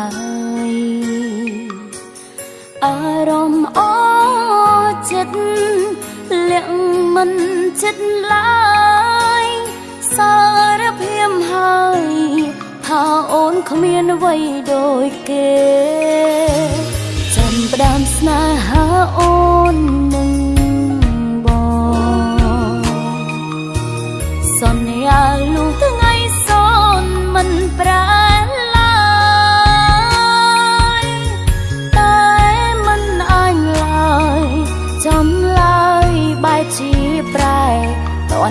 ឡើយអារម្មណ៍អចិត្តលាក់មិនចិត្តឡើយសារភាពហើយថាអូនគ្មានអ្វីដូចគេ ចាំផ្ដាំស្នេហាអូន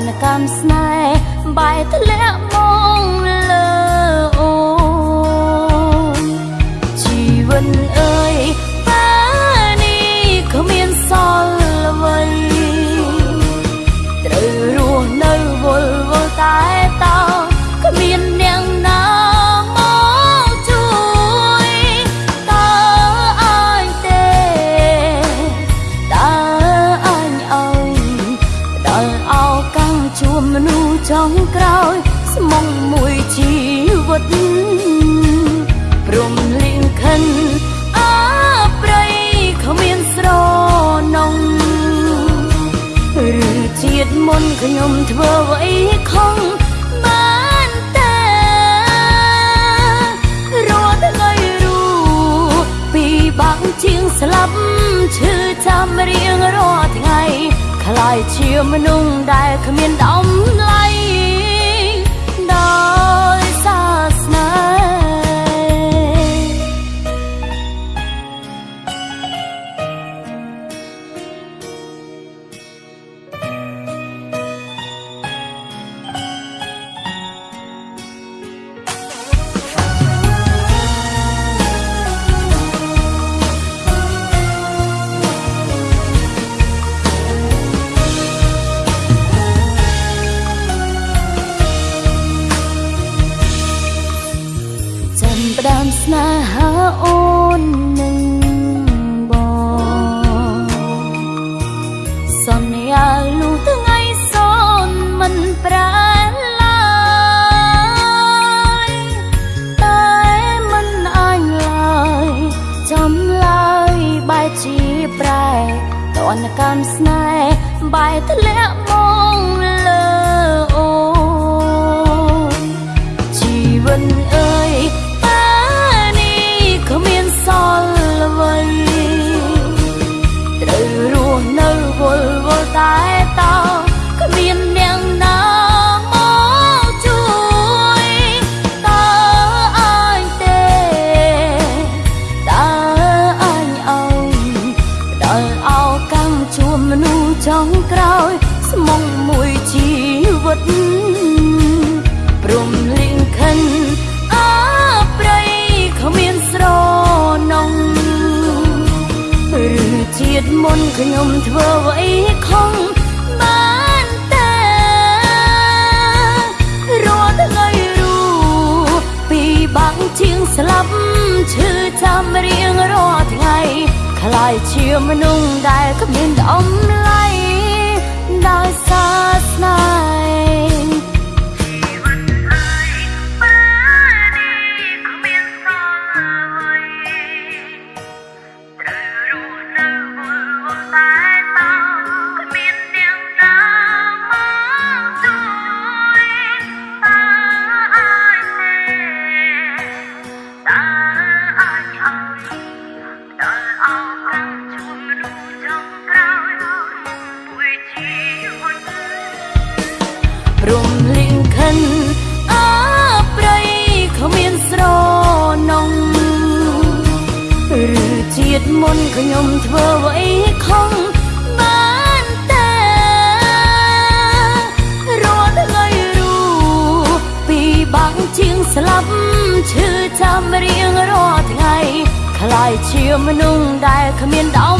នកម្មស្នេហ៍បែរធ្លាក់មក តព្រមលៀងខិនអើប្រៃគ្មានស្រនងឬជាតិមុនខ្ញុំធ្វើអ្វីខុសបានតែរាល់ថ្ងៃរូពីបាក់ជាងស្លាប់ឈឺចាំរៀងរាល់ថ្ងៃខ្លាយជាមនុស្សដែលគ្មានដំឡៃ ស្នេហាអូននឹងបងសន្យាលុះថ្ងៃសូនមិនប្រែឡើយតែមិនអញឡើយចំឡើយបែរជាប្រែតនកម្មស្នេហ៍បែរធ្លាក់មក ងក្រោយស្មុំមួយជីវិតព្រមលៀងខិនអើប្រៃគ្មានស្រនងឬជាតិមុនខ្ញុំធ្វើអ្វីខុសបានតែរាល់ថ្ងៃរូពីបាក់ជាងស្លាប់ឈឺចាំរៀងរាល់ថ្ងៃខ្លាយជាមនុស្សដែលគ្មានដំឡៃ រមលៀងខិនអើប្រៃគ្មានស្រនងឬជាតិមុនខ្ញុំធ្វើអ្វីខុសបានតែរាល់ថ្ងៃរូពីបាក់ជាងស្លាប់ឈឺចាំរៀងរាល់ថ្ងៃខ្លាយជាមនុស្សដែលគ្មានដំ